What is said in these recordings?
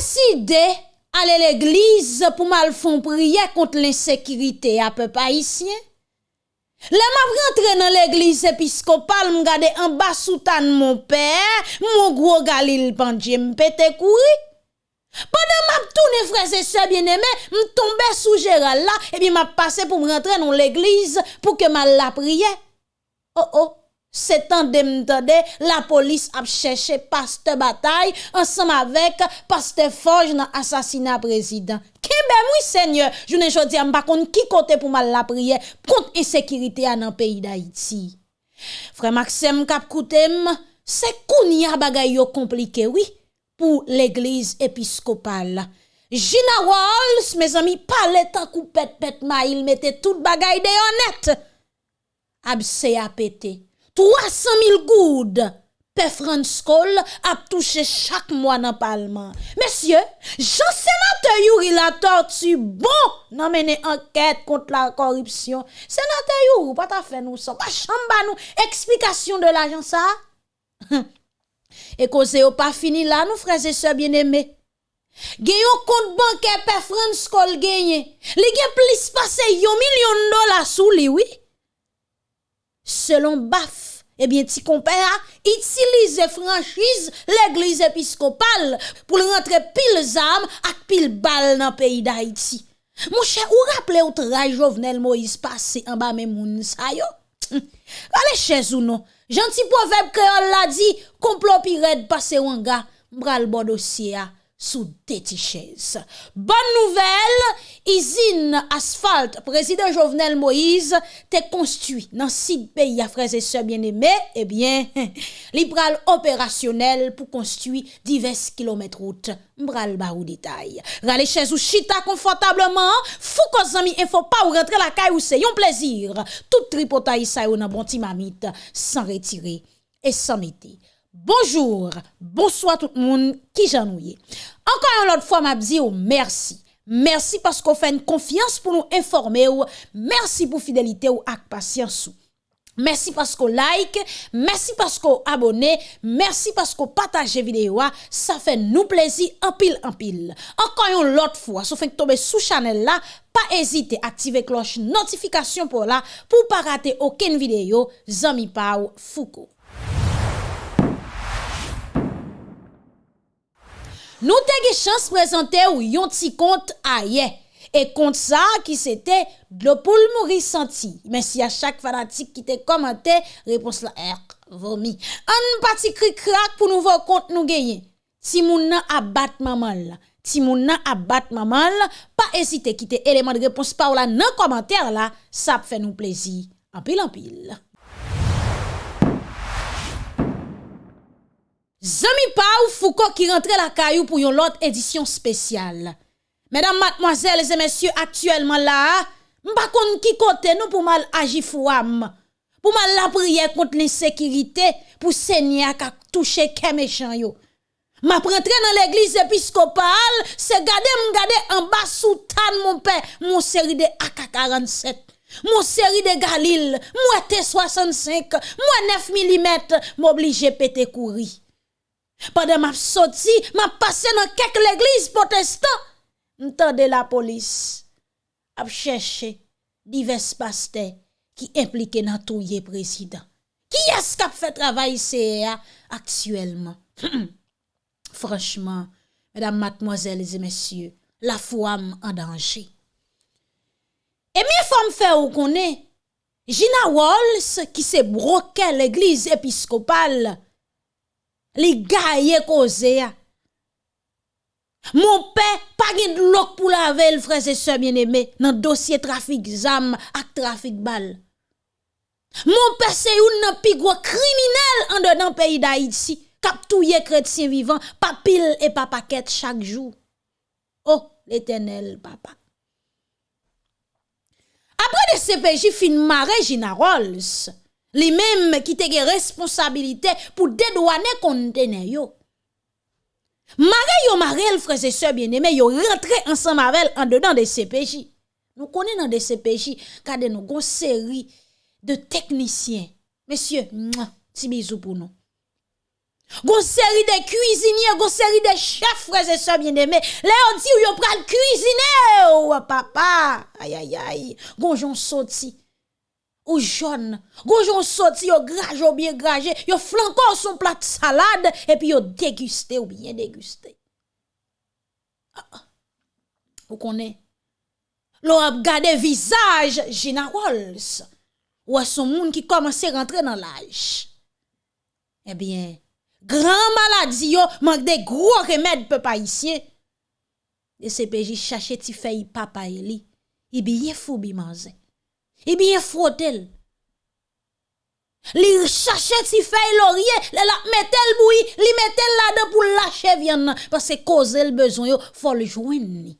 deside ale l'eglize pou mal fon priye kont l'insekirite apè pa isye. Le map rentre nan l'eglize episkopal m gade an basoutan mon pè, mon gro galil pandje m pete kouri. Padan map toune freze se bieneme, m tombe sou jeral la, epi map pase pou m rentre nan l'eglize pou ke mal la priye. Oh oh! Se tan de mtande, la polis ap chèche paste batay ansam avek paste foj nan asasina prezident. Kebe mwi seigne, jounen jodi am bakon ki kote pou mal la priye kont insekirite an an peyi da iti. Fre Maxem kap koutem, se koun ya bagay yo komplike wi pou l'eglise episkopal. Gina Walls, me zami, pale takou pet pet ma il mette tout bagay de yon net. Ab se apete. 300.000 goud pe franskol ap touche chak mwa nan palman. Mesye, jan senate yuri la tortu bon nan mene anket kont la korupsyon. Senate yuri, pata fe nou sa, pa chamba nou, eksplikasyon de la jan sa. E koze yo pa fini la nou freze se bien eme. Genyon kont banke pe franskol genye. Li gen plis pase yo milyon dola sou li, oui. Selon baf, Ebyen, ti kompè a itilize franchise l'Eglise Episkopal pou l'rentre pil zam ak pil bal nan peyi d'Haïti. Mwen chè, ou rapple ou tra Jovenel Moïse pase en ba men moun sa yo? Hm. Kale chè ou non? janti poveb kreol la di, komplo pi red pase wanga, mbral bo dosye a. sous des. Bonne nouvelle, usine asphalte, président Jovenel Moïse, te construit dans six pays à frères et sœurs bien-aimés, eh bien, libéral opérationnel pour construire divers kilomètres route. Mbral barou détail. Rale chez ou chita confortablement, fou ko zami info pas ou rentrer la caille ou c'est un plaisir. Tout tripotaille ça ou nan bon mamite sans retirer et sans mettre. Bonjour, bonsoir tout le monde qui j'ennuie. Encore une autre fois, m'a dit oh, merci. Merci parce qu'on fait une confiance pour nous informer. ou Merci pour fidélité oh, ou ak patience. Merci parce qu'on like, merci parce qu'on abonne, merci parce qu'on partage vidéo. Ça fait nous plaisir en pile en pile. Encore une autre fois, sauf que tomber sous channel là, pas hésiter à activer cloche notification pour là pour pas rater aucune vidéo. Zami Pau Foucault. Nou te ge chans prezante ou yon ti kont a ye. E kont sa ki se te glopol mouri santi. Men si a chak fanatik ki te komante, repons la ek, vomi. An pati kri krak pou nou vo kont nou genye. Ti moun nan abat maman la. Ti moun nan abat maman la. Pa esite ki te eleman de repons pa ou la nan komante la. Sa ap fe nou plezi. Anpil anpil. Zami pa ou fouko ki rentre la kayou pou yon lot edisyon spesyal. Medan matmoazel e zemesye aktuelman la, mba kon ki kote nou pou mal ajifouam. Pou mal la priye kont l'insekirite pou senye ak ak touche kemechan yo. Ma prentre nan l'eglise episkopal, se gade m gade an basou tan moun pe, moun seri de AK-47. Moun seri de Galil, moun T-65, moun 9 mm, m'oblije pete kouri. Padan map soti, map pase nan kek l'eglis potestan, mtande la polis ap chèche divers paste ki implike nan touye prezident. Ki eskap fè travay CEA aktuelman? Franchman, mesdames, mademoiselles et messieurs, la fouam an danji. E mi fòm fè ou konè, Gina Walls, ki se broke l'eglis episkopal, li gaye koze ya. Mon père pas de lok pour laver frères et sœurs bien-aimés dans dossier trafic zam ak trafic bal. Mon père c'est un pi gros criminel en dedans pays d'Haïti kap touye chrétien vivant pas pile et pas paquet chaque jour. Oh, l'éternel papa. Après de CPJ fin maré Gina Rolls, Li même qui te gen responsabilité pour dédouaner contenu yo. Mare yo marel frères et sœurs bien-aimés yo rentré ensemble avec en dedans des CPJ. Nous connaissons dans des CPJ kade nous gon série de techniciens. Messieurs, ti bisou pour nous. Gon série de cuisiniers, gon série de chefs, frères et sœurs bien-aimés. Là, on dit, yo pral cuisiner, oh, papa. Aïe. Gon j'en sorti. ou jaune. Gojon sorti, yo graje ou bien graje, yo flanko son plat de salade, et puis yo dégusté ou bien dégusté. Ah, ah. Vous connaissez? L'on a regardé visage Gina Walls. Ou à son monde qui commençait à rentrer dans l'âge. Eh bien, grand maladie, yo, manque de gros remèdes, peuple haïtien. Le CPJ cherchait, ti fait papa, il bien fou, bi manze. Il bien frotel. Li cherche ti feuille laurier, la la metel bouilli, li metel là dedans pour lâcher parce que cause le besoin yo, faut le joindre.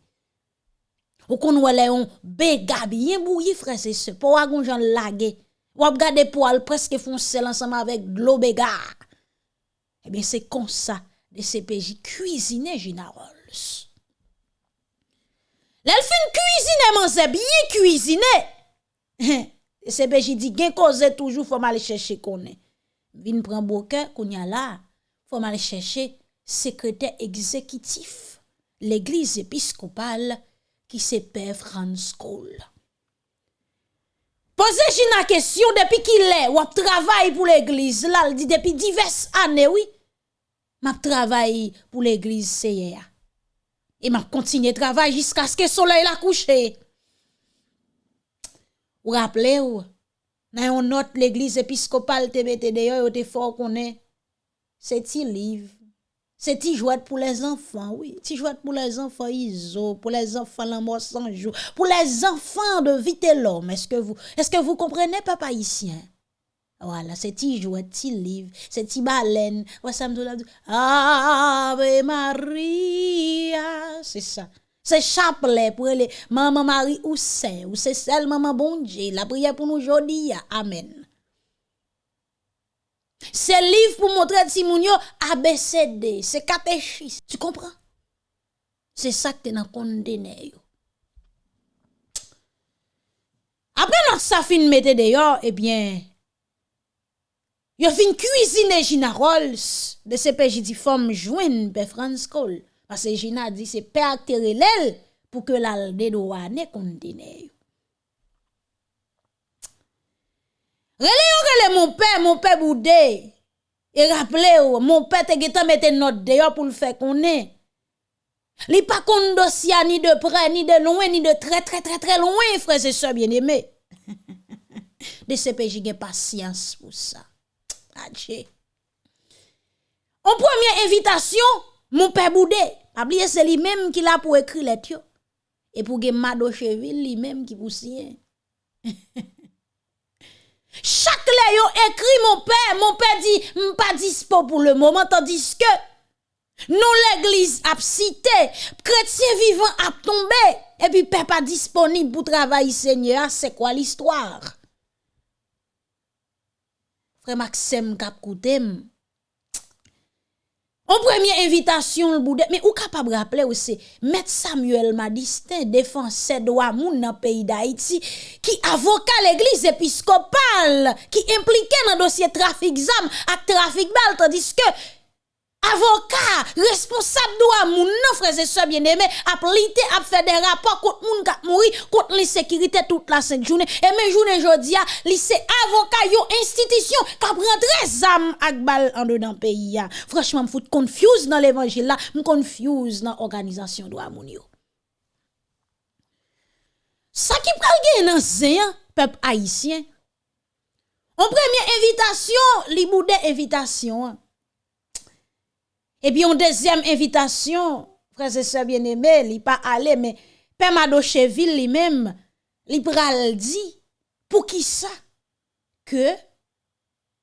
Ou qu'on wale on béga bien bouilli frère c'est ce pour agon jan lagué. Ou ap gade poil presque foncé ensemble avec l'eau béga. Eh bien, c'est comme ça, de CPJ cuisiner Gina Rolls. L'elfine cuisine, c'est bien cuisiner. CPJ di gen koze toujou fòm ale chèche konè. Vin pran bokè, konya la, fòm ale chèche sekretè egzekitif l'Eglise Episkopal ki se pe Frans Kohl. Poze jina kesyon depi ki lè wap travay pou l'Eglise lal di depi divers anè wè. Oui? map travay pou l'Eglise seye ya. E map kontinye travay jiska sk e soley la kouche. Vous rappelez ou, autre l'église épiscopale te mette d'ailleurs, te fort qu'on est, c'est ti livre. C'est ti jouet pour les enfants, oui. Ti jouet pour les enfants pour les enfants la sans jour, pour les enfants de vite l'homme. Est-ce que vous, comprenez, papa haïtien? Voilà, c'est ti jouet, ti livre, c'est ti baleine. Ave Maria. C'est ça. C'est chapelet pour les maman Marie ou Saint, ou c'est celle maman bon Dieu? La prière pour nous aujourd'hui. Amen. C'est livre pour montrer Timounio ABCD, c'est catéchisme. Tu comprends? C'est ça que tu dans condamné. Après notre safine mette dehors, eh bien, yo fin cuisiner Gina Rolls de CPJ di femme joine pe France Cole. Parce que Gina dit c'est père l'elle pour que la dédouane condamné. Relé mon père, mon père boudé. Et rappelez mon père te getan mette note d'ailleurs pour le faire qu'on est. Li pas kon dossier ni de près, ni de loin, ni de très très très très loin, frères et sœurs bien-aimés. de CPJ gen patience pour ça. Adieu. En première invitation, mon père Boudé, oublié c'est lui-même qui l'a pour écrire les tio. Et pour gen Mado Cheville, lui-même qui pour signer. Chaque lè yo écrit mon père, mon père dit pas dispo pour le moment tandis que non l'église a cité, chrétien vivant a tombé et puis père pas disponible pour travailler Seigneur, c'est quoi l'histoire? Frère Maxime kap en première invitation, le boudet, mais ou capable rappeler aussi, Maître Samuel Madistin, défenseur droit moun dans le pays d'Haïti, qui avocat l'église épiscopale, qui impliqué dans le dossier trafic zam, et trafic bal, tandis que avocat, responsable de moun nan frères et sœurs bien-aimés, a plité a fait des rapports contre moun qui mourir, contre l'insécurité toute la sainte journée. Et mes journée jodi a, c'est avocat yo institution qui prend âme ak bal en dedans pays ya. Franchement, me confuse dans l'évangile là, me confuse dans l'organisation de moun yo. Ça qui pral gen nan zéan, peuple haïtien. En première invitation, li boudé invitation. Et puis, en deuxième invitation, frère et sœurs bien-aimés, il pas allé, mais Père Madocheville lui-même, il pral dit, pour qui ça? Que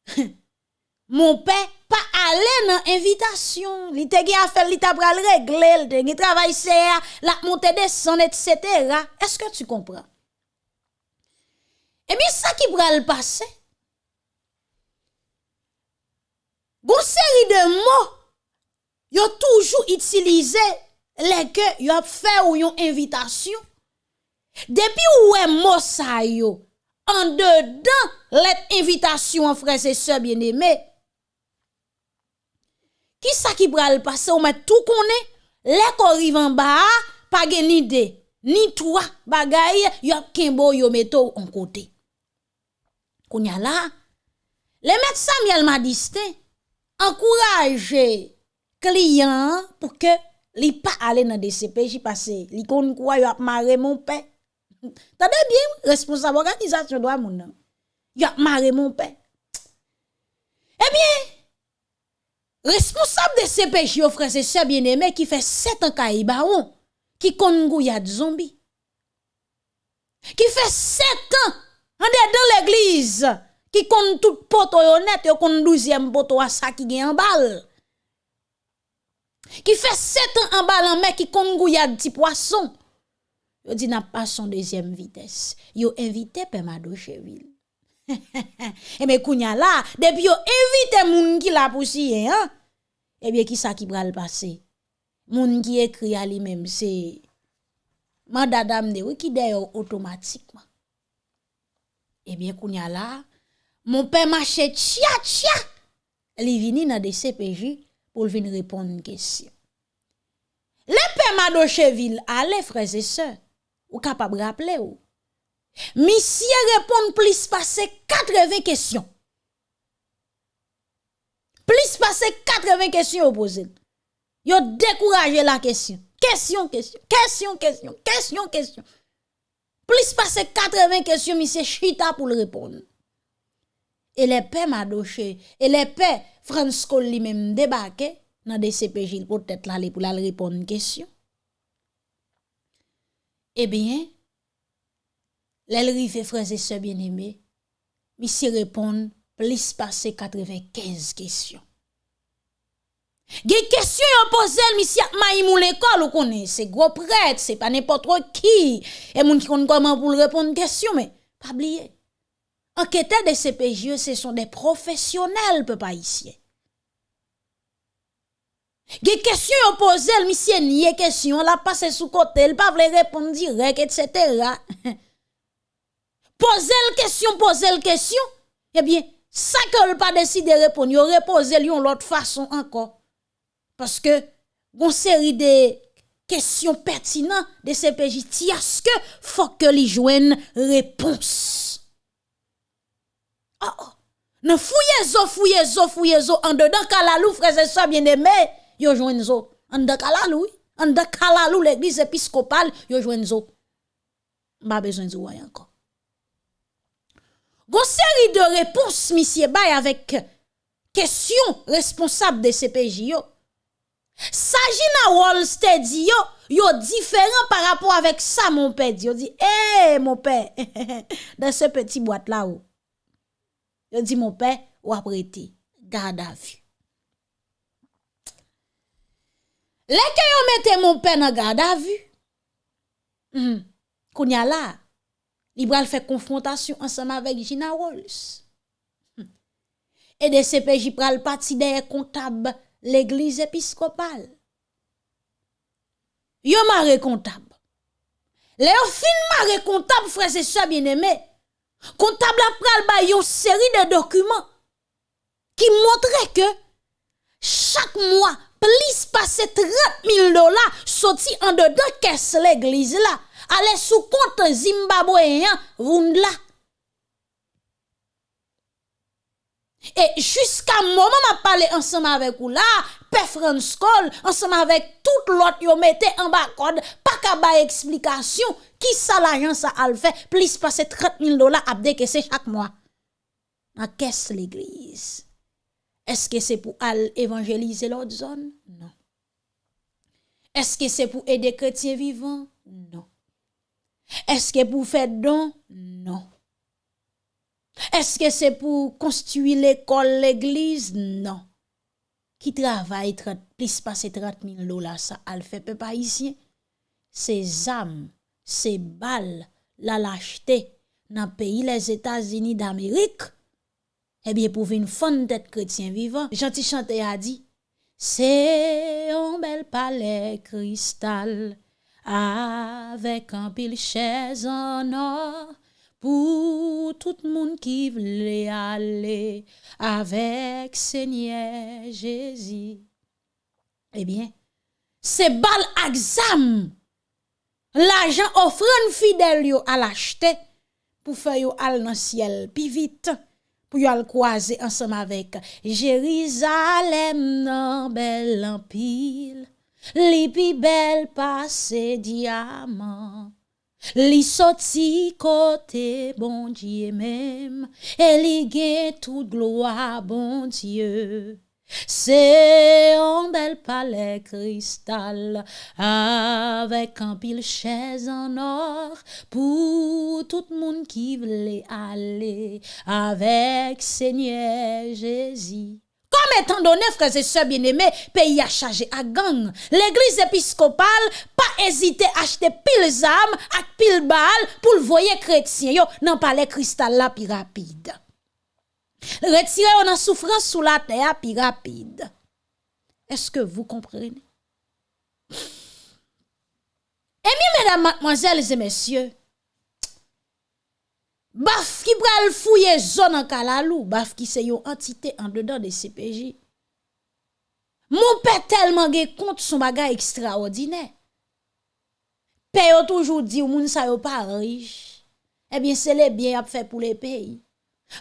mon père pas allé dans l'invitation. Il te a fait, il t'a pral régler, il travail c'est la montée des sons, etc. Est-ce que tu comprends? Et bien, ça qui pral passer. Une série de mots yo toujou itilize leke yo ap fè ou yon invitasyon. Depi ou wè mosa yo, an de dan let invitasyon an frese se bieneme, ki sa ki pral pase ou mè tou konè, lek ou rivan ba a, pa gen ni de, ni twa bagay, yo ap kenbo yo meto an kote. Kounya la, le met Samuel Madiste, ankouraje, client pour que li pas aller dans DCPJ parce li kon quoi yo a maré mon père. Tendez bien responsable organisation doit moun. Yo a maré mon père. Eh bien Responsable de CPJ, yo frère, c'est ça bien aimé qui fait 7 ans qu'il baron, qui kon y de zombies. Qui fait 7 ans en dans l'église, qui kon tout poto honnête, yo kon 12e poto à ça qui gen en balle. Qui fait 7 ans en balle en qui kon de petit poisson. Yo dit n'a pas son deuxième vitesse. Yo invité Pemado Cheville. Et mais kounya là, depuis yo invité moun qui la poussière, hein? Eh bien, qui ça qui va le passer? Moun qui écrit à lui-même, c'est Madame de qui d'ailleurs automatiquement. Eh bien, kounya là, mon père marche tcha tcha. Il vini dans des CPJ pour venir répondre une question. Le père Madocheville, allez frères et sœurs, ou de rappeler ou? Monsieur répond plus passer 80 questions. Plus passer 80 questions posées. Yo découragé la question. Question, question, question, question, question, question. Plus passer 80 questions, monsieur chita pour le répondre. Et les pères Pères François lui-même débarqué dans des CPJ pour peut-être aller pour la répondre une question. Eh bien, L'elrive frères et sœurs bien-aimés, monsieur répond plus passer 95 questions. Des questions yon pose monsieur maïmou l'école ou connaît, c'est gros prêtre, c'est pas n'importe qui. Et moun qui connaît comment pour répondre question mais pas oublier. Enquêteurs de CPJ, ce sont des professionnels peuple haïtien. Des questions yon pose monsieur nié question, la passe sous côté, il pas répondre direct etc. Poser la question, poser la question, eh bien, ça que pas décidé de répondre, il reposer une l'autre façon encore. Parce que, une série de questions pertinentes de CPJ, ce que faut que les joignent réponse. Oh, oh. Ne fouillez zo, fouillez zo, fouillez zo, en dedans kalalou, frères et sœurs bien-aimés, yo joignent zo. En dedans kalalou, en dedans kalalou, l'église épiscopale, yo joignent zo. Besoin zo encore. Gon série de réponses, monsieur Bay, avec question responsable de CPJ yo. Sagina Wallstead yo, yo différent par rapport avec ça, mon père. Yo dit, eh, mon père, dans ce petit boîte là où. Yo di moun pe, wap rete, gada vi. Leke yo mette moun pe nan gada vi, mm. konya la, li bral fè konfrontasyon ansama vek Gina Rolls. Mm. E de CPJ pral pati deye kontab l'eglize episkopal. Yo mare kontab. Le yo fin mare kontab frese sa bieneme, Comptable a pral ba une série de documents qui montraient que chaque mois plus passer 30 000 dollars sorti en dedans caisse l'église là allez sous compte zimbabwéen Vundla. Et jusqu'à moment m'a parlé ensemble avec vous là, Père Cole, ensemble avec tout l'autre yo mettez en bas code, pas qu'à ba explication, qui ça l'agence a fait, plus passer 30 000 dollars à décaisser chaque mois. Qu'est-ce l'église? Est-ce que c'est pour aller évangéliser l'autre zone? Non. Est-ce que c'est pour aider chrétiens vivants? Non. Est-ce que pour faire don? Non. Est-ce que c'est pour construire l'école, l'église? ki travay 30, plis pase 30 min lola sa al fepe pa isye, se zam, se bal la lachete nan peyi les Etats-Unis d'Amerik, ebye pou vin fon det kretien vivan. Janti chante a di, se yon bel pale kristal, avek an pil chèz an or, pou tout moun ki vle ale avek Senye Jezi. Ebyen, eh se bal aksam l'ajan ofran fidel yo al achete pou fe yo al nan siel pi vit pou yo al kwaze ansam avek Jerizalem nan bel anpil, li pi bel pase diamant. Li sorti côté bon Dieu même et li toute gloire bon Dieu c'est un bel palais cristal avec un pile chaise en or pour tout le monde qui voulait aller avec Seigneur Jésus. Comme étant donné, frères et sœurs bien-aimés, pays a chargé à gang. L'église épiscopale, pas hésité à acheter pile âmes, à pile balles pour le voyer chrétien, yo, nan palais cristal là, plus rapide. Retirer on a souffrance sous la terre plus rapide. Est-ce que vous comprenez? Et bien, mesdames, mademoiselles et messieurs, Baf ki pral fouye zon an kalalou, baf ki se yo entite an dedan de CPJ. Moun pe telman ge kont son bagay ekstraordinè. Pe yo toujou di ou moun sa yo pa riche. Ebyen eh se le byen ap fe pou le peyi.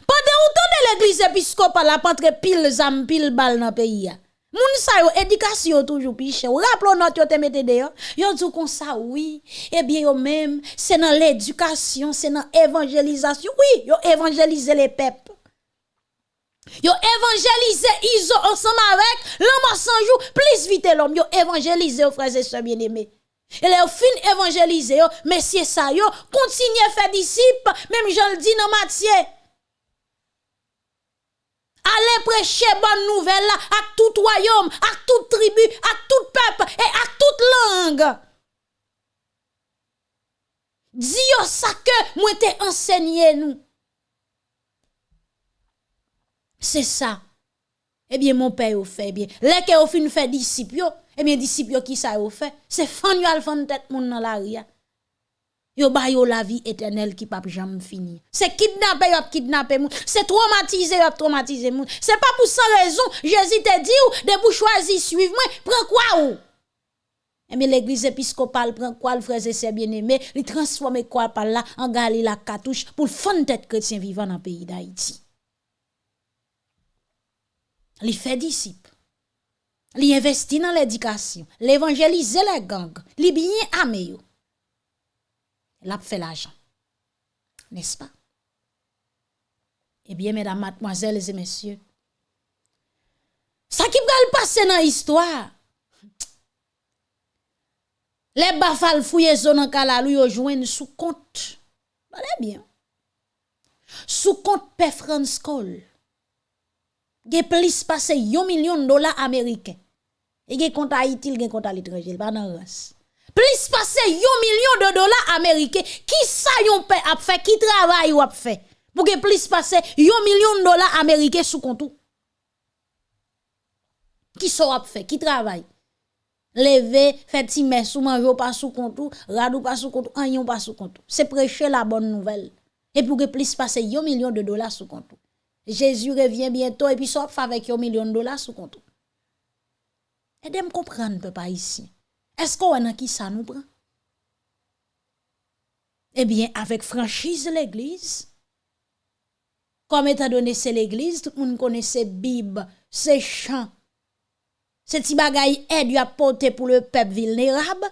Pande ou ton de l'eglise episkopal ap antre pil zam pil bal nan peyi ya. Moun sa yo éducation toujours piche. Rappelons notre yo te mette dehors. Yo dit comme ça oui. Eh bien yo même c'est dans l'éducation, c'est dans évangélisation. Oui, yo évangéliser les peuples. Yo évangéliser iso ensemble avec l'homme sans jour plus vite l'homme yo évangéliser aux frères et sœurs bien-aimés. Et les fin évangéliser yo, messieurs ça yo, continuez faire disciples, même je le dis dans Matthieu. Allez prêcher bonne nouvelle à tout royaume, à toute tribu, à tout peuple et à toute langue. Diyo sa ke mwen te ensegnye nou. Se sa. Ebyen moun pe yo fe. Ebyen leke yo fin fe disipyo. Ebyen disipyo ki sa yo fe. Se fan yo al fan tet moun nan la riyan. Yo ba yo la vie éternelle qui pas jamais fini. C'est kidnapper yo kidnapper moun, c'est traumatiser yo traumatiser moun. C'est pas pour ça raison Jésus te dit ou de pour choisir suivre moi, prends quoi ou? Eh bien, l'église épiscopale prend quoi, le frère et bien-aimés, il transforme quoi par là en galé la cartouche pour le tête chrétien vivant dans le pays d'Haïti? Il fait disciple. Il investit dans l'éducation, l'évangéliser les gangs, il bien amé l'a fait l'argent. N'est-ce pas? Eh bien, mesdames, mademoiselles et messieurs, ça qui va passer dans l'histoire, les bafal fouillent zone en kalalou yo joignent sous compte. Allez bien. Sous compte P. France Cole. Ge plus passé 1 million de dollars américains. Et ge compte Haïti, ge compte à l'étranger, pas dans race plus passer 1 million de dollars américains, qui ça yon paix a fait, qui travaille ou a fait, pour que plus passer 1 million de dollars américains sous compte. Qui ça a fait, qui travaille? Lever, fait timer sous manger pas sous compte, radou pas sous compte, an pas sous compte. C'est prêcher la bonne nouvelle. Et pour que plus passer 1 million de dollars sous compte. Jésus revient bientôt et puis ça avec 1 million de dollars sous compte. Aidez-moi comprendre, papa, ici. Est-ce qu'on a qui ça nous prend? Eh bien, avec franchise l'église, comme étant donné c'est l'église, tout le monde connaît ses Bible, ses chants, ces petits bagailles aide à porter pour le peuple vulnérable,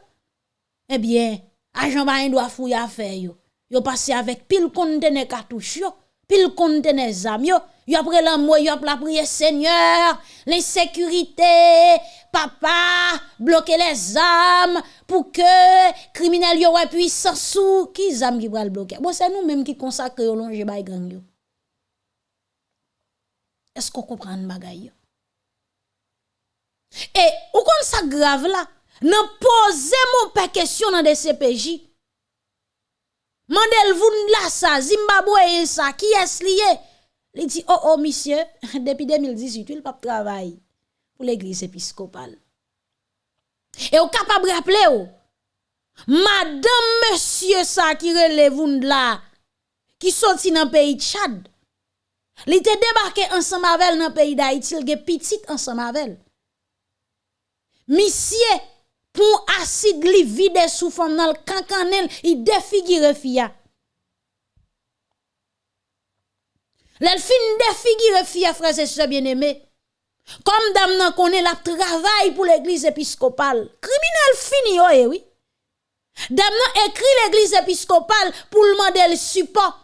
eh bien, agent ba doit fouiller affaire yo. Yo passé avec pile conteneur cartouche yo, pile conteneur zam yo, yo après l'amour yo la prière Seigneur, l'insécurité, papa, bloquer les âmes pour que criminels yo ouais puissance sous qui âmes qui va le bloquer? Bon c'est nous même qui consacre au longe bay gang yo. Est-ce qu'on comprend bagay yo? Et ou kon ça grave là, nan poser mon pas question dans des CPJ. Mandel vous là ça, Zimbabwe ça, qui est lié? Il dit oh oh monsieur, depuis 2018 il pas travail pour l'église épiscopale. Et vous capable de rappeler, madame, monsieur, ça qui relève là, qui sorti dans le pays de Tchad, il était débarqué ensemble avec dans le pays d'Haïti, il était petit ensemble avec Monsieur, pour acide li vide sous forme dans le cancanel, il défigure fia. L'elfine défigure fia, frères et sœurs bien-aimés. Comme dame nan connaît la travail pour l'église épiscopale. Criminel fini yo, eh oui. Dame nan écrit l'église épiscopale pour demander le support.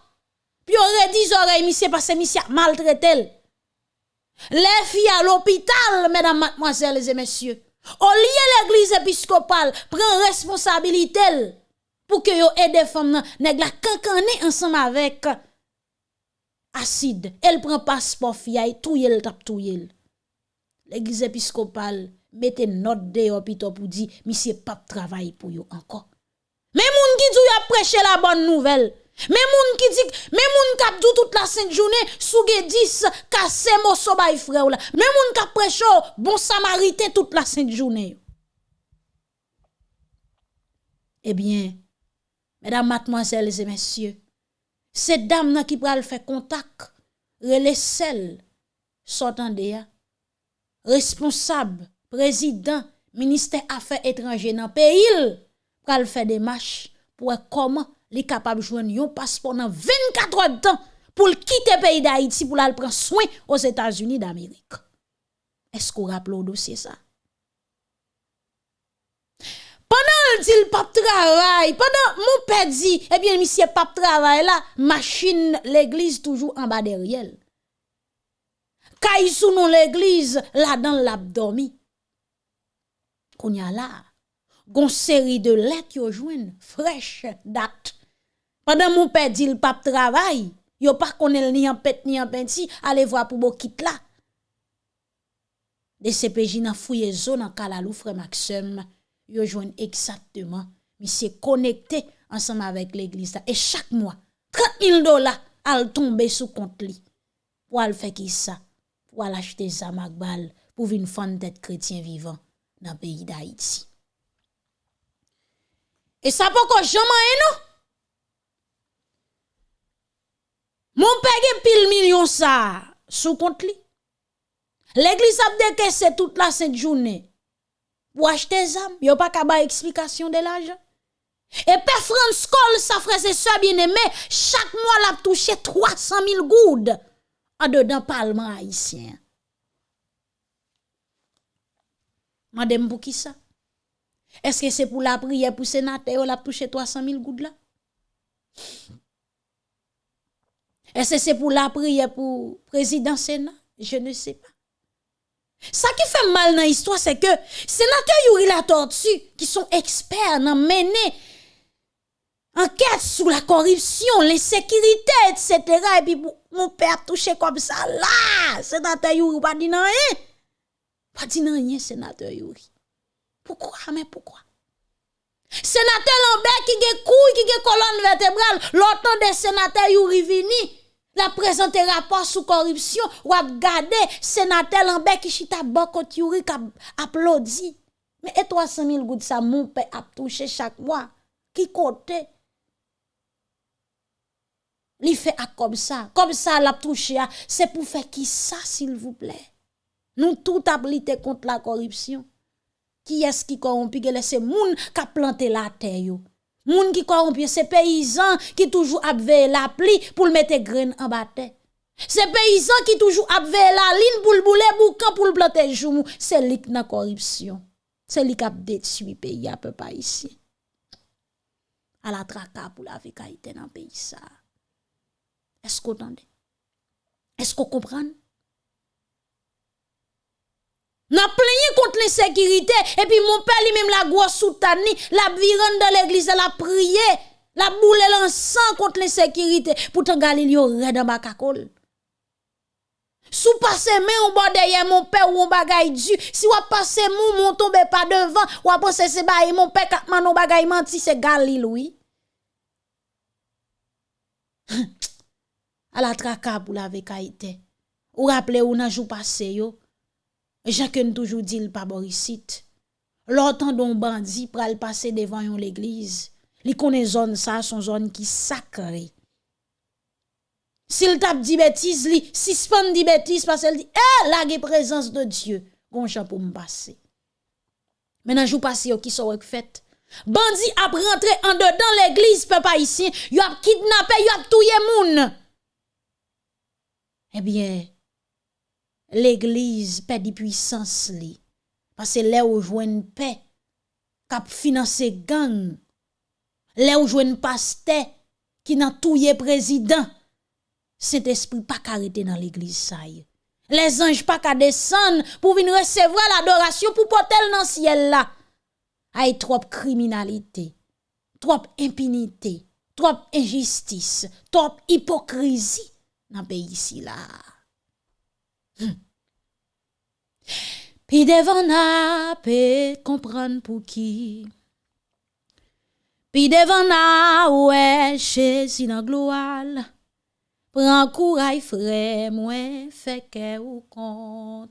Puis aurait dit oreilles, monsieur, parce que monsieur maltraité. Les filles à l'hôpital, mesdames, mademoiselles et messieurs. Au lieu l'église épiscopale prend responsabilité pour que yo aide les femmes nèg la cancaner ensemble avec acide. Elle prend passeport fille touye le tap touye. L'église épiscopale mette note de hôpital pour dire monsieur pas travail pour yo encore. Mais moun qui dit a prêché la bonne nouvelle. Mais moun qui dit, mais moun kap dou toute la sainte journée, souge 10, casse mosso bay frère là. Mais moun kap prêche bon samaritain toute la sainte journée. Eh bien, mesdames, mademoiselles et messieurs, cette dame qui pral faire contact, relais celle, sortant de responsable, président, ministère affaires étrangères dans le pays, pral faire des marches pour comment li capable joindre un passeport dans 24 heures de temps pour quitter le pays d'Haïti pour aller prendre soin aux États-Unis d'Amérique. Est-ce qu'on rappelle au dossier ça? Pendant le pas travail, pendant mon père dit, eh bien, monsieur pas travail là, machine l'église toujours en bas derrière. Kay sous non l'église, là dans l'abdomen. Qu'on y a là, gon série de lettres yo joine fraîche date pendant mon père dit le pape travail, yo pas connaît ni en pète ni en penti, allez voir pour beau quitte là. De CPJ nan fouye zone en Kalalou frère Maxime, yo joignent exactement, monsieur connecté ensemble avec l'église et chaque mois 30 000 dollars al tomber sous compte li. Pour al qui ça? Pour al acheter ça magbal pour venir fond d'être chrétien vivant dans le pays d'Haïti. Et ça pas qu'on jamais non? Mon père pile million ça sous compte li. L'église a décaissé toute la sainte journée pour acheter des âmes. Yo pas qu'à explication de l'argent. Et Père France Cole, sa frère et soeur bien-aimé, chaque mois l'a touché 300 000 goudes en dedans parlement haïtien. Madame pour qui ça? Est-ce que c'est pour la prière pour sénateur l'a touché 300 000 goudes là? Est-ce que c'est pour la prière pour président Sénat? Je ne sais pas. Ça qui fait mal dans l'histoire, c'est que sénateur Yuri la tortue, qui sont experts dans mener enquête sur la corruption, l'insécurité, etc. Et puis mon père touché comme ça là, sénateur Yuri pas dit non rien. Pas dit non rien, sénateur Yuri. Pourquoi? Mais pourquoi? Sénateur Lambert qui a couille, qui a colonne vertébrale, l'autant des sénateurs Yuri vini, la présente rapport sous corruption ou a gardé sénateur Lambert qui chita bako Yuri qui applaudi. Mais et 300 000 gouttes ça mon père a touché chaque mois. Qui côté? Li fait comme ça. Comme ça l'a touché. C'est pour faire qui ça s'il vous plaît? Nous tout ablité contre la corruption. Qui est-ce qui corrompu? C'est moun qui a planté la terre. Moun qui corrompu, c'est paysan qui toujours a la pluie pour mettre graines en bataille. C'est paysan qui toujours a la ligne pour le bouler boucan pour le planter joumou. C'est lui corruption. C'est lui qui a le pays à peu pas ici. À la traka pour la vie dans le pays ça. Est-ce qu'on entend? Est-ce qu'on comprend? N'a plaigné contre l'insécurité et puis mon père lui-même la grosse soutani, la viran dans l'église, la prié, la boule l'encens contre l'insécurité. Pourtant Galileo red dans bakakol. Sous passer mais on bord derrière mon père ou on bagay du. Si ou passer mou mon tombe pas devant, ou penser c'est mon père katman on bagay menti c'est Galileo ala traka pou la vekaitè. Ou rappele ou nan jou pase yo, jaken toujou di l pa borisit. Lortan don bandi pral pase devan yon l'eglize, li konen zon sa son zon ki sakre. Sil tap di betis li, sispan di betis, pasel di, eh, la ge prezans de Diyo, gonchan pou m'pase. Men nan jou pase yo ki so wek fet, bandi ap rentre an de dan l'eglize pe pa isi, yo ap kidnape, yo ap touye moun. ebyen, l'Eglise pe di pwisans li, pase le ou jwen pe, kap finanse gang, le ou jwen paste, ki nan touye prezident, sent espri pa karete nan l'Eglise saye. Les anj pa ka desan pou vin resevwa l'adorasyon pou potel nan siel la. Ay trop kriminalite, trop impinite, trop injistis, trop hipokrizi, dans le pays ici là. Puis devant na peut comprendre pour qui. Puis devant na ouais Jésus dans gloire. Prends courage frère, moi fait que ou content.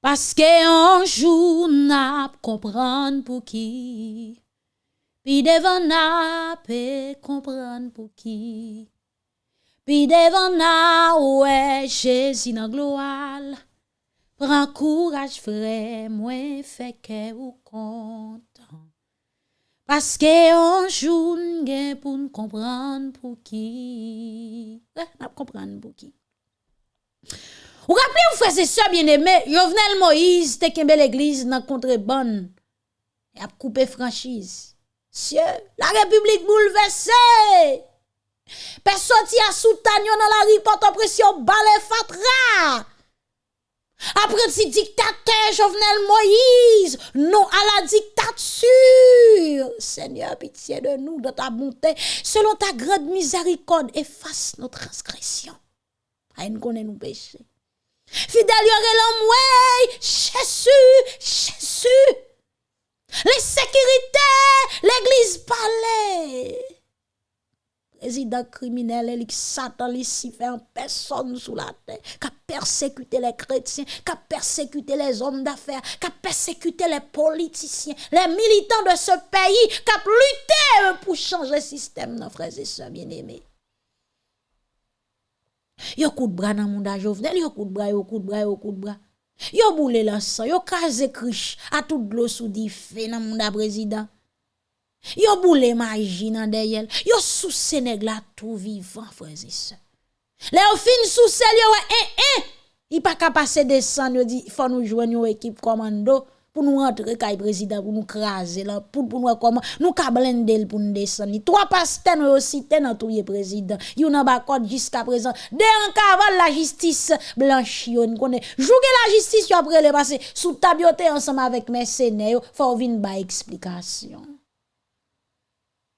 Parce que un jour n'a comprendre pour qui. Puis devant n'a peut Pi devan na ouè, jesi nan gloal, pran kouraj vre, mwen feke ou kontan. Paske anjoun gen pou n kompran pou ki. Eh, nap kompran pou ki. Ou rappele ou fwese se bien eme, Jovenel Moïse te kembe l'eglise nan kontreban, ap koupe franchise. Sye, la republik bouleverse! Pe soti a soutan yo nan la ripote opresyon bale fatra. Apre ti diktate Jovenel Moïse, non a la diktature. Seigneur, pitié de nous, de ta bonté, selon ta grande miséricorde, efface nos transgressions. A une connaît nous péchés. Fidèle yore l'homme, Jésus, Jésus. Les sécurités, l'église palais. Président criminel, il Satan, en personne sous la terre, qui a persécuté les chrétiens, qui a persécuté les hommes d'affaires, qui a persécuté les politiciens, les militants de ce pays, qui a lutté pour changer le système, nos frères et sœurs bien-aimés. Yo coup de bras dans le monde Jovenel, yo coup de bras, yo coup de bras, yo coup de bras. Yo boule l'encens, yo krasé krish à toute l'eau sous di fait dans le monde président. Yo boule magie dans derrière. Yo sous Sénégal tout vivant, frères et sœurs. Les fin sous sel yo eh eh. Il pas capable passer descendre, dit faut nous joindre une équipe commando pour nous rentrer kay président pour nous craser là pour pour nous comment nous ka blender pour nous descendre. Trois pasteurs nous aussi dans tout président. Yo ba code jusqu'à présent. De en cavale la justice blanchi on connaît. Jouer la justice après le passer sous tabioté ensemble avec mercenaires, faut venir ba explication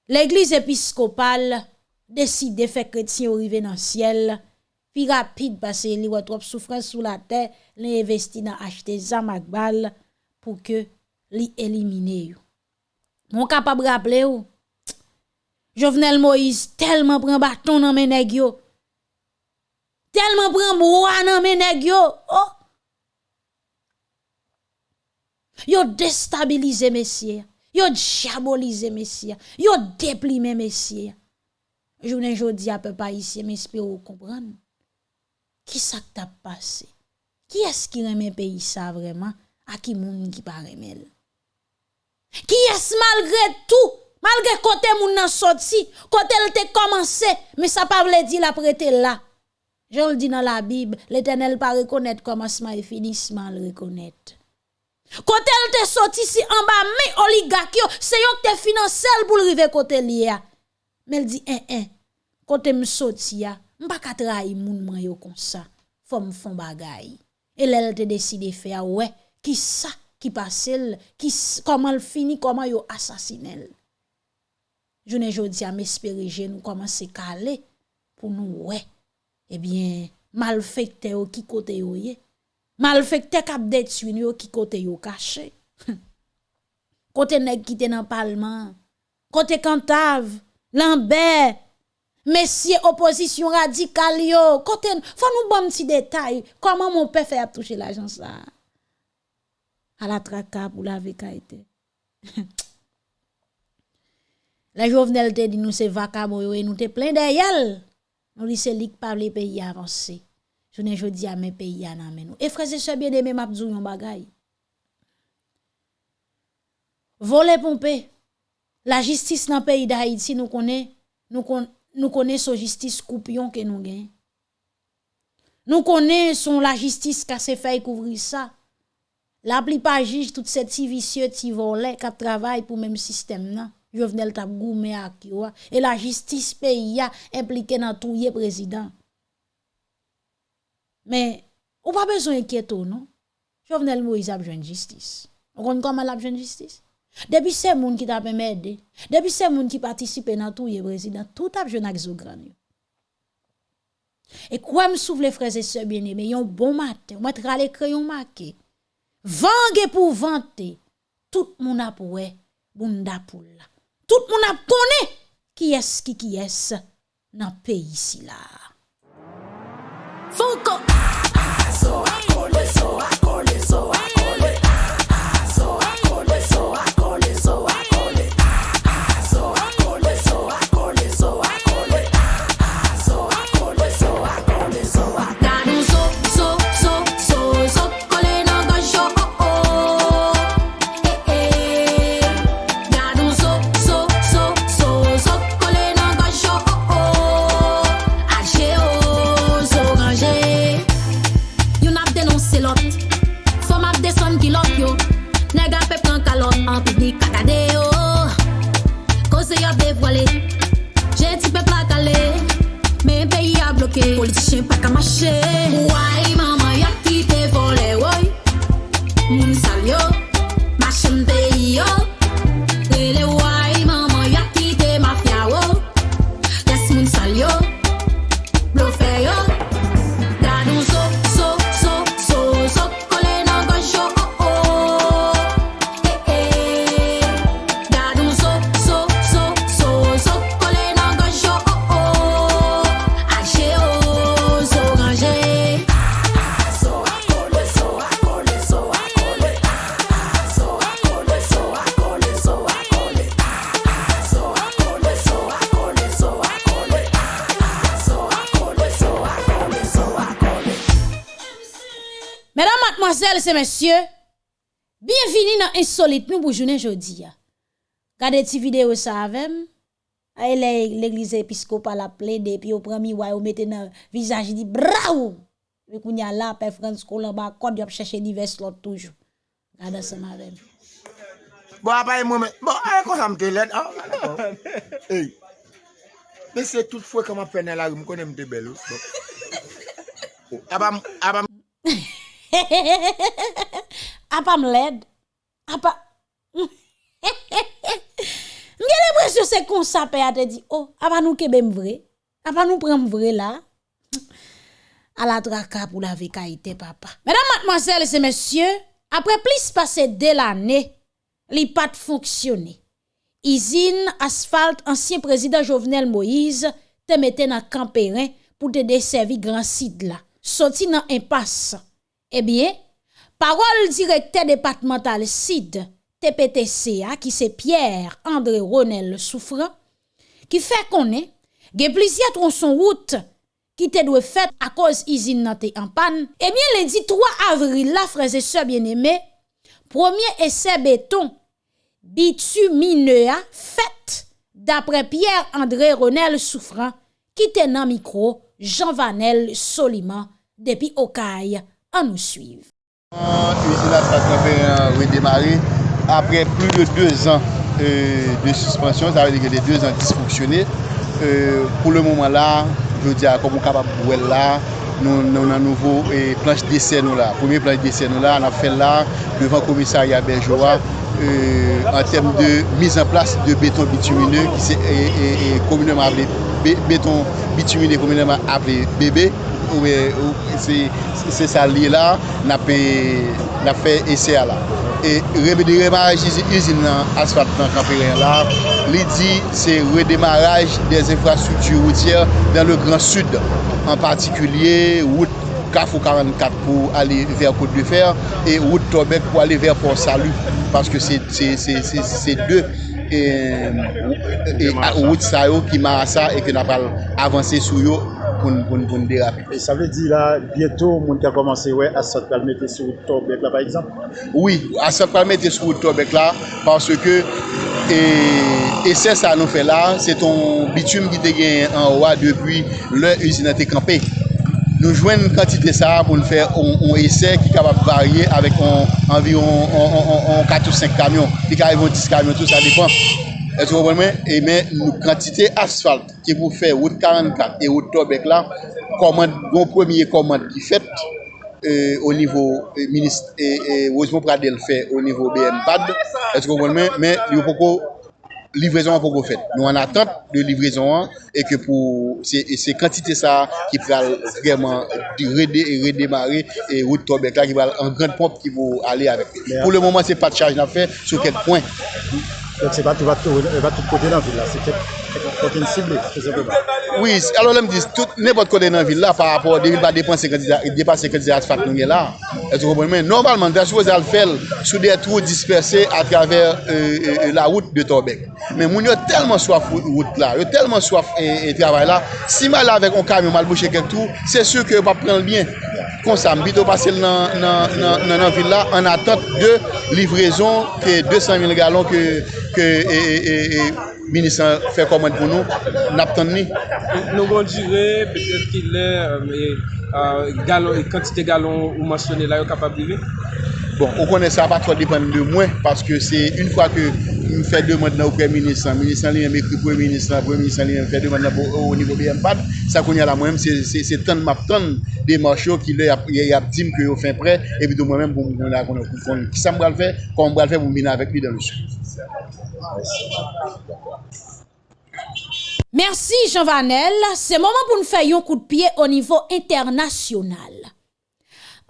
L'Eglise episkopal deside fe kretien orive nan siel, pi rapide pase li watrop soufren sou la te, li investi nan achete zamak bal pou ke li elimine yo. Mon kapab rappele yo, Jovenel Moïse telman pren baton nan meneg yo, telman pren broa nan meneg yo, oh! yo destabilize mesye ya. Yo diabolisé Messia, yo déplimé Messia. Journée jodi à peu pas ici, mais espère comprendre. Qui ça t'a passé? Qui est-ce qui remet pays ça vraiment? À qui moun qui pas remel? Qui est-ce malgré tout? Malgré côté moun nan sorti, côté elle te commencé, mais ça pas veut dire la prêter là. Je le dis dans la Bible, l'Éternel pas reconnaître commencement et finissement le reconnaître. Kote l te soti si an ba men oligak yo, se yo te finansel pou l rive kote li ya. Men di, en, en, kote m soti ya, m pa katra yi moun man yo konsa, fom fon bagay. E l el te deside fe ya, we, ki sa ki pase l, ki sa, koman l fini, koman yo asasine l. Jounen jodi a m espere genou koman se kale pou nou we. Ebyen, mal fekte yo ki kote yo ye. Malfecté kap détruit yo qui côté yo caché. Côté nèg qui dans parlement. Côté cantave lambert messieurs opposition radicale yo. Côté faut nous bon petit détail. Comment mon père fait toucher l'argent ça à la traka pour la été. La jovenel te dit nous c'est vacabo et nous te plein derrière nous dit c'est lik par les pays je ne jodi à mes pays à nous. Et frères et sœurs bien-aimés, m'a yon bagay. voler pomper. La justice dans le pays d'Haïti, nous connaissons, nous nous connaissons justice coupion que nous gagnons. Nous connaissons la justice qui a fait couvrir ça. La plupart juge tout ces petits vicieux qui volent, qui travaillent pour même système. Non? Jovenel tap goumé à Et la justice pays a impliqué dans tout le Men, ou pa bezon enkyeto, non? Jovenel Moïse ap jwen jistis. On kon kon mal ap jwen jistis? Depi se moun ki ta pe mède, depi se moun ki patisipe nan tou ye prezident, tout ap jwen ak zo gran yo. E kwa m souvle freze se bine, me yon bon mate, ou mat rale kreyon make, vange pou vante, tout moun ap we, moun da pou la. Tout moun ap kone, ki es ki ki es, nan peyi si la. Fuco. So I call it so I que politiciens pas qu'à uai, mamãe. Messieurs, bienvenue dans Insolite nous pour journée jeudi. Regardez cette vidéo ça avec l'église épiscopale a plaidé puis au premier ouais ou mettez dans visage dit bravo. Mais qu'on y a là père France Colomb ba code y a chercher divers l'autre toujours. Regardez ça avec. Bon, après, moi, mais- bon, allez, quand ça me télède, ah. Hey. Mais c'est toutefois comment faire dans la rue, je connais me belle. Bon. Oh, A pa m led. A pa... Mwen gen presyo se kon sape a te di, oh, a pa nou kebe m vre. A pa nou prem vre la. A la traka pou la vekaite papa. Medan matmansel se mesye, apre plis pase de l'ane, li pat fonksyone. Izin, asfalt, ansyen prezident Jovenel Moïse te mette nan kamperin pou te desevi gran sid la. Soti nan impas. Eh bien, parole directeur départemental SID TPTCA qui c'est Pierre André Ronel Souffrant qui fait connaître gen plusieurs tronçons route qui te doit fait à cause usine en panne. Eh bien, lundi 3 avril là frères et sœurs bien-aimés, premier essai béton bitumineux fait d'après Pierre André Ronel Souffrant qui te nan micro Jean Vanel Soliman depuis Okaï. an nou suiv. Usine euh, la stasyon pe euh, redemare apre plus de 2 an euh, de suspensyon, sa ve de 2 an disfonksyonne. Pou le mouman la, je di a komon kapap bouel la, nou nan nouvo planche desen nou la. Premier planche desen nou la, an ap fel la, devan komisarya Benjoa, an tem de miz an plas de beton bitumine, ki se komineman aple beton bitumine, komineman aple bebe, E, se sa li la na pe la fe ese a la. E redemaraj izin nan asfalt nan kamperen la, li di se redemaraj des infrastruktur routier dan le Gran Sud, an partikulye route Kaf ou 44 pou ale ver Kote de Fer e route Tobek pou ale ver Port Salut paske se de route sa yo ki ma asa e ke na pal avanse sou yo pou n derape. E sa vle di la, bieto moun ki a komanse wè asat palme te sou tobek la par exemple? Oui, asat palme te sou tobek la parce ke e se sa nou fe la, se ton bitume ki te gen an wwa depi lè usina te kampe. Nou jwen kantite sa pou nou fè on esè ki kapap varye avèk anviron 4 ou 5 kamyon. Di ka evon 10 kamyon, tout sa depan. Est-ce que vous comprenez? Et mais, la quantité d'asphalte qui vous fait route 44 et route Tobek là, commande, bon premier commande qui fait euh, au niveau euh, ministre, et, et Rosemont Pradel fait au niveau BMPAD, est-ce que vous comprenez? Mais, il faut livraison an pou go fet. Nou an atant de livraison an, e ke pou se kantite sa ki pral vreman redemare e route Tobek la ki pral an gran pomp ki pou ale avek. Pou le mouman se pa de chaj nan fe, sou ket point. Donc se pa tout kote nan villa, se ket Fok yon sible, fè se koba. Oui, alò lèm dis, tout, nèpot kote nan vil la, par rapport de vil ba depanse kandida fak nou gen la, eto kompon men, normalman, da chouze al fel, sou de trou disperse a traver euh, euh, euh, la route de Torbek. Men moun yo telman swaf route la, yo telman swaf e travay la, si mal avèk on kamyon mal bouchè kèk tou, se sè kè yo pa pren l'byen. Konsam, bito pasel nan nan vil la, an atat de livrezon ke 200.000 galon ke... minisan fè komand pou nou, nap ton ni. Nou gon dire, petèp ki lè, euh, kantite euh, galon ou mansyonè la yo kapablive? Bon, ou konen sa pa tro depan de mwen, paske se un fwa ke m fè deman nan ou pre minisan, minisan li yon mèkri pou minisan, pou minisan li yon fè deman nan ou nivou BMPAD, sa konen la mwen, se ton map ton de chou ki lè yap tim ki yo fè pre, epi do mwen mèm pou mwen la konen pou fon. Ki sa m bral fè, kon m bral fè pou m bina avèk li dan lè chou. Merci Jean Vanel, c'est moment pour nous faire un coup de pied au niveau international.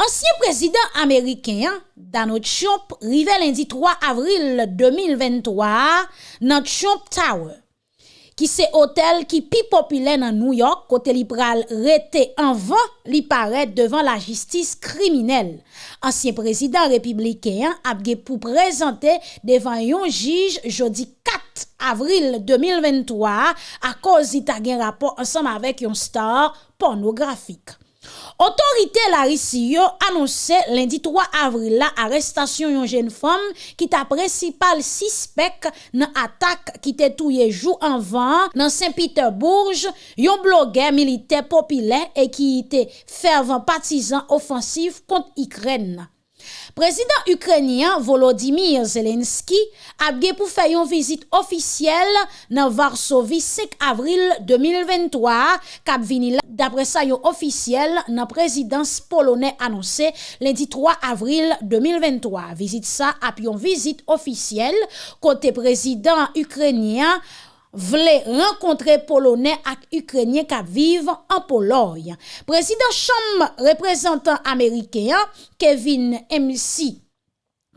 Ancien président américain Donald Trump rive lundi 3 avril 2023 dans Trump Tower, qui c'est hôtel qui pi populaire dans New York côté libéral rete en vain li paraît devant la justice criminelle. Ancien président républicain a pour présenter devant un juge jeudi 4 avril 2023 a koz ita gen rapor ansam avek yon star pornografik. Otorite la risi yo anonse lendi 3 avril la arrestasyon yon jen fom ki ta presipal sispek nan atak ki te touye jou anvan nan Saint-Peterbourg yon bloger milite popile e ki te fervan patizan ofansif kont Ikren. Prezident Ukrenyan Volodymyr Zelenski apge pou fayon vizit ofisyel nan Varsovi 5 avril 2023 kap vini la dapre sayon ofisyel nan prezidans polonè anonsè lendi 3 avril 2023. Vizit sa ap yon vizit ofisyel kote prezident Ukrenyan vle renkontre Polonè ak Ukrenye ka vive an Poloy. Prezident chanm reprezentant Amerikeyan, Kevin M.C.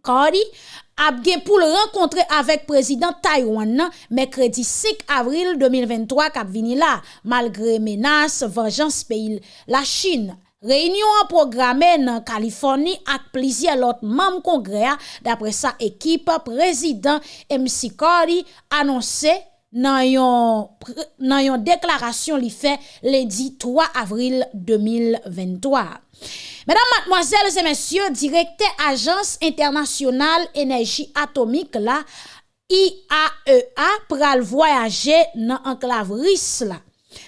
Kari, apge pou l renkontre avek prezident Taiwan nan mekredi 5 avril 2023 kap vini la, malgre menas venjans peyil la Chin. Reynyon an programe nan Kaliforni ak plizye lot mam kongrea dapre sa ekip prezident M. Sikori anonse nan yon, nan yon deklarasyon li fe ledi 3 avril 2023. Mesdames, mademoiselles et messieurs, direkte Ajans Internasyonal Enerji Atomik la IAEA pral voyaje nan anklav ris la.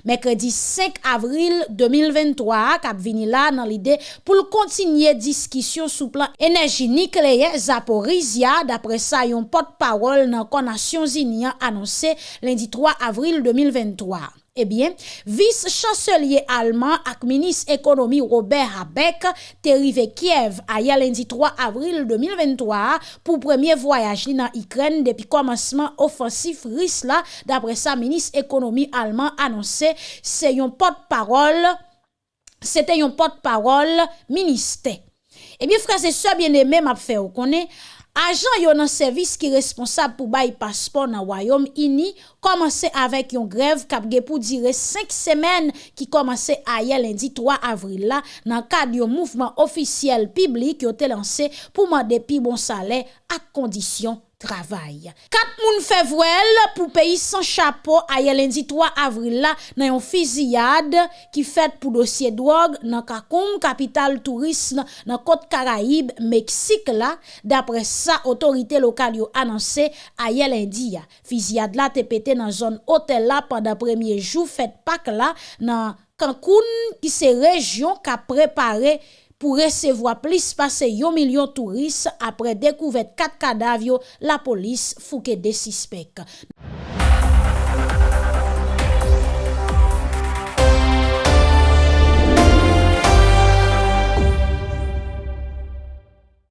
Mercredi 5 avril 2023, kap vini la nan l'ide pou l'kontinye diskisyon sou plan enerji nikleye Zaporizya dapre sa yon pot parol nan konasyon zinian anonsè lendi 3 avril 2023. Eh bien, vice-chancelier allemand ak ministre économie Robert Habeck te rive Kiev a lundi 3 avril 2023 pour premier voyage dans Ukraine depuis commencement offensif russe là d'après sa ministre économie allemand annoncé c'est un porte-parole c'était un porte-parole ministère. Eh bien frères et sœurs bien-aimés m'a fait connaît Ajan yon nan servis ki responsab pou bayi paspon nan wayom ini komanse avèk yon grev kapge pou dire 5 semen ki komanse aye lendi 3 avril la nan kad yon mouvman ofisyel piblik yote lanse pou mande pi bon sale ak kondisyon travail. Quatre moun voile pour pays sans chapeau a lundi 3 avril là dans une fusillade qui fait pour dossier drogue dans Kakoum, capitale tourisme dans côte Caraïbe, Mexique là. D'après ça, autorité locale yo annoncé a lundi. Fusillade là te pété dans zone hôtel là pendant premier jour fête Pâques là dans Cancun qui c'est région qui a préparé pou resevwa plis pase yon milyon touris apre dekouvet kat kadav yo la polis fouke de sispek.